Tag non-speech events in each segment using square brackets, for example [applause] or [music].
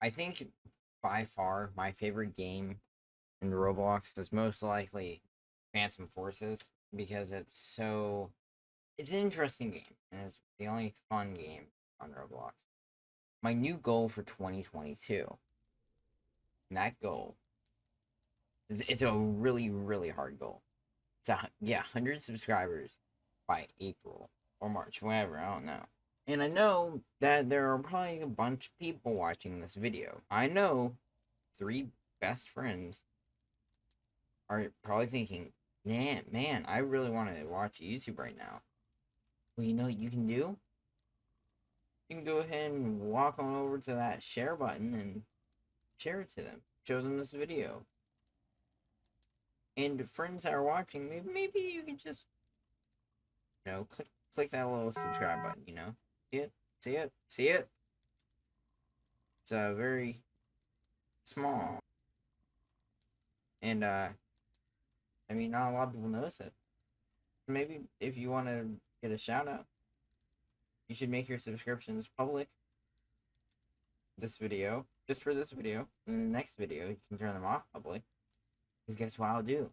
I think by far my favorite game in Roblox is most likely Phantom Forces because it's so it's an interesting game and it's the only fun game on Roblox. My new goal for 2022. And that goal is it's a really really hard goal. It's a yeah, 100 subscribers by April or March, whatever, I don't know. And I know that there are probably a bunch of people watching this video. I know three best friends are probably thinking, man, man, I really want to watch YouTube right now. Well, you know what you can do? You can go ahead and walk on over to that share button and share it to them. Show them this video. And friends that are watching, maybe, maybe you can just, you know, click, click that little subscribe button, you know? See it? See it? See it? It's uh, very small. And, uh, I mean, not a lot of people notice it. Maybe if you want to get a shout out, you should make your subscriptions public. This video, just for this video. The next video, you can turn them off public. Because guess what I'll do?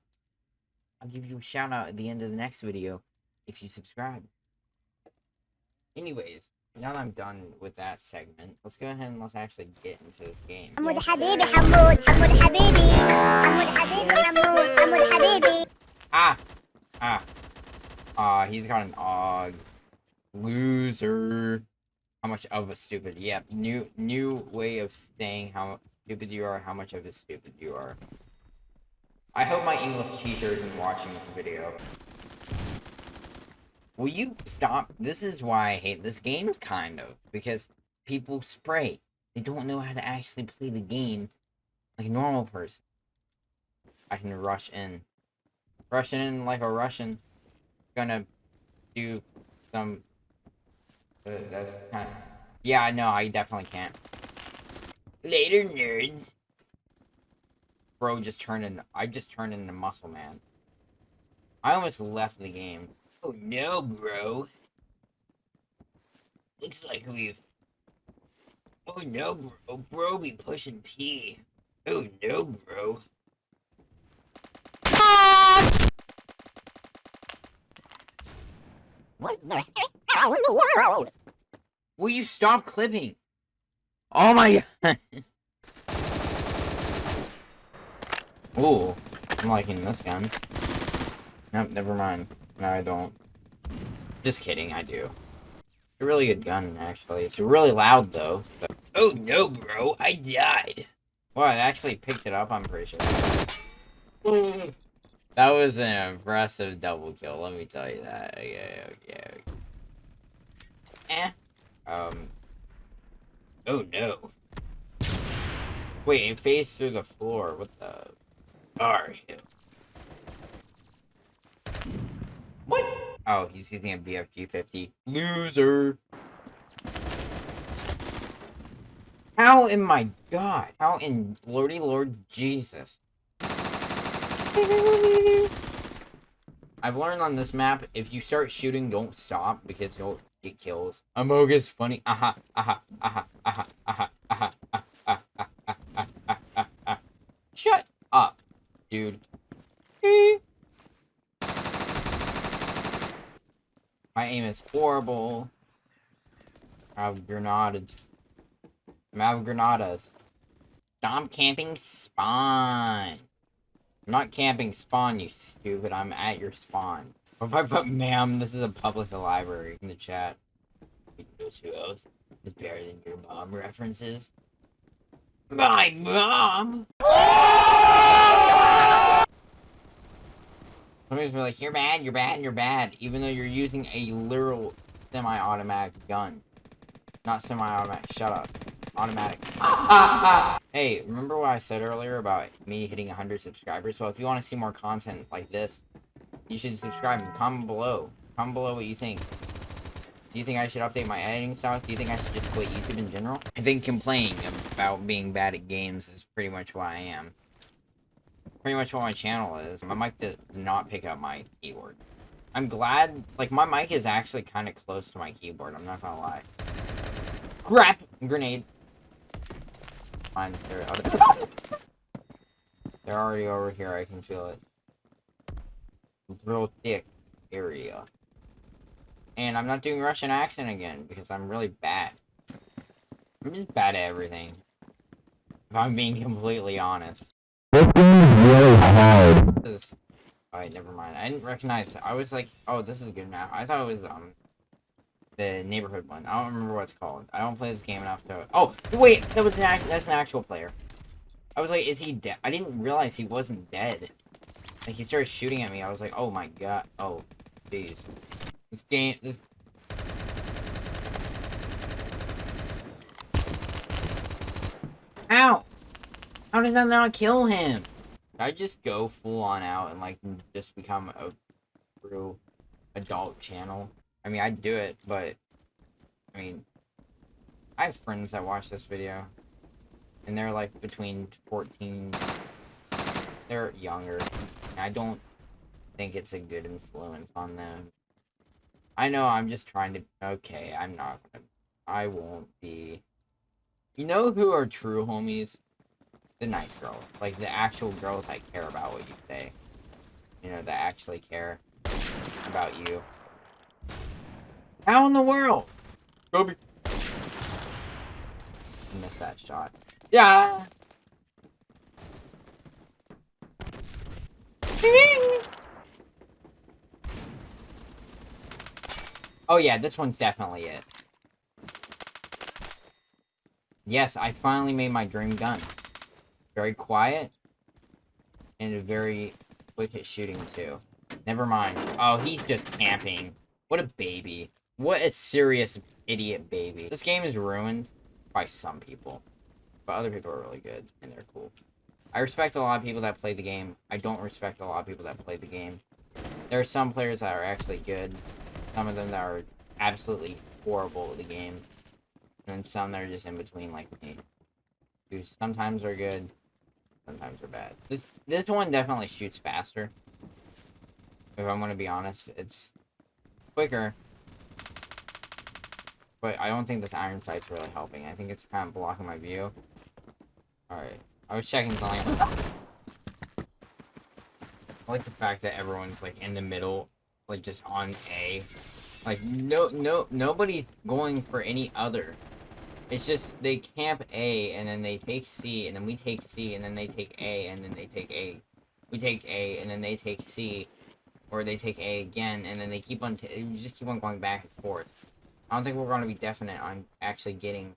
I'll give you a shout out at the end of the next video if you subscribe. Anyways, now that I'm done with that segment, let's go ahead and let's actually get into this game. Hamoud Habibi, Hamoud, Hamoud Habibi, Hamoud Habibi, Hamoud, Hamoud Habibi. Ah! Ah. Ah, he's got an Og. Loser. How much of a stupid, yeah, new new way of saying how stupid you are, how much of a stupid you are. I hope my English teacher isn't watching this video. Will you stop? This is why I hate this game, kind of. Because people spray. They don't know how to actually play the game like a normal person. I can rush in. Rush in like a Russian. Gonna do some... Uh, that's kind of... Yeah, no, I definitely can't. Later, nerds. Bro just turned in... I just turned into Muscle Man. I almost left the game. Oh no, bro. Looks like we've... Oh no, bro. Bro be pushing P. Oh no, bro. What the hell in the world? Will you stop clipping? Oh my god. [laughs] Ooh, I'm liking this gun. Nope, never mind. No, I don't. Just kidding, I do. It's a really good gun, actually. It's really loud, though. So. Oh, no, bro. I died. Well, I actually picked it up, I'm pretty sure. that was an impressive double kill, let me tell you that. Okay, okay, okay. Eh. Um. Oh, no. Wait, it phased through the floor. What the... Are What? Oh, he's using a BFG 50. Loser. How in my god? How in lordy lord Jesus? I've learned on this map, if you start shooting, don't stop, because you'll get kills. Amogus funny. Aha, aha, aha, aha, aha, aha, aha, aha, aha, aha, aha. Shut up, dude. My aim is horrible. I have granadas. I'm out of. Stop camping spawn. I'm not camping spawn, you stupid. I'm at your spawn. If I put ma'am, this is a public library in the chat. Those who else is better than your mom references. My mom! [laughs] Somebody's be like, you're bad, you're bad, you're bad, even though you're using a literal semi-automatic gun. Not semi-automatic, shut up. Automatic. [laughs] hey, remember what I said earlier about me hitting 100 subscribers? So if you want to see more content like this, you should subscribe and comment below. Comment below what you think. Do you think I should update my editing style? Do you think I should just quit YouTube in general? I think complaining about being bad at games is pretty much what I am pretty much what my channel is. My mic does not pick up my keyboard. I'm glad, like, my mic is actually kind of close to my keyboard, I'm not gonna lie. Crap! Grenade. fine. They're, They're already over here. I can feel it. Real thick area. And I'm not doing Russian accent again because I'm really bad. I'm just bad at everything. If I'm being completely honest. This game is really hard. Alright, never mind. I didn't recognize... it. I was like, oh, this is a good map. I thought it was, um... The neighborhood one. I don't remember what it's called. I don't play this game enough to... Oh, wait! That was an act that's an actual player. I was like, is he dead? I didn't realize he wasn't dead. Like, he started shooting at me. I was like, oh my god. Oh, jeez. This game... This... Ow! How did that not kill him? I just go full on out and like just become a true adult channel. I mean, I'd do it, but I mean, I have friends that watch this video, and they're like between 14. They're younger. I don't think it's a good influence on them. I know I'm just trying to. Okay, I'm not gonna. I won't be. You know who are true homies? The nice girls. Like, the actual girls that care about what you say. You know, that actually care about you. How in the world? Kobe. Missed that shot. Yeah. [laughs] oh yeah, this one's definitely it. Yes, I finally made my dream gun. Very quiet. And very quick at shooting, too. Never mind. Oh, he's just camping. What a baby. What a serious idiot baby. This game is ruined by some people. But other people are really good, and they're cool. I respect a lot of people that play the game. I don't respect a lot of people that play the game. There are some players that are actually good. Some of them that are absolutely horrible at the game. And some that are just in between like me. Who sometimes are good, sometimes are bad. This this one definitely shoots faster. If I'm gonna be honest, it's quicker. But I don't think this iron sight's really helping. I think it's kind of blocking my view. Alright. I was checking something. I like the fact that everyone's like in the middle, like just on A. Like no no nobody's going for any other. It's just they camp A and then they take C and then we take C and then they take A and then they take A. We take A and then they take C, or they take A again and then they keep on. you just keep on going back and forth. I don't think we're going to be definite on actually getting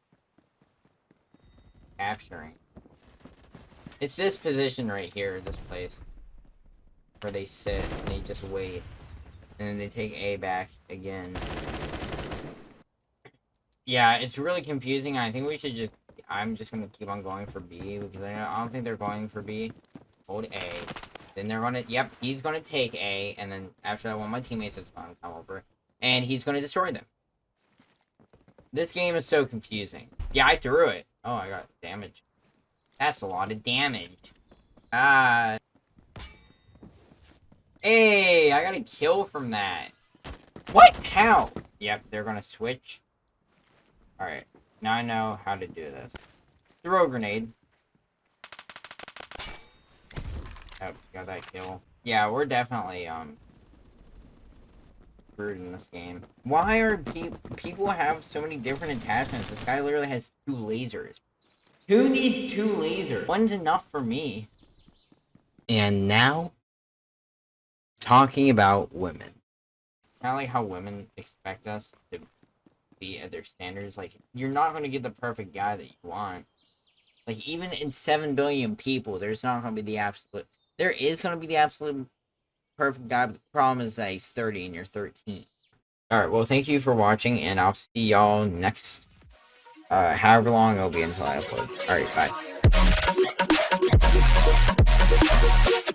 capturing. It's this position right here, this place, where they sit and they just wait, and then they take A back again. Yeah, it's really confusing. I think we should just... I'm just going to keep on going for B, because I don't think they're going for B. Hold A. Then they're going to... Yep, he's going to take A, and then after that, one of my teammates is going to come over, and he's going to destroy them. This game is so confusing. Yeah, I threw it. Oh, I got damage. That's a lot of damage. Ah. Uh, hey, I got a kill from that. What? How? Yep, they're going to switch. Alright. Now I know how to do this. Throw a grenade. Oh, got that kill. Yeah, we're definitely, um, screwed in this game. Why are pe people have so many different attachments? This guy literally has two lasers. Who needs two lasers? One's enough for me. And now, talking about women. Kind of like how women expect us to be at their standards. Like, you're not going to get the perfect guy that you want. Like, even in 7 billion people, there's not going to be the absolute... There is going to be the absolute perfect guy, but the problem is that he's 30 and you're 13. Alright, well, thank you for watching, and I'll see y'all next... Uh, however long it'll be until I upload. Alright, bye.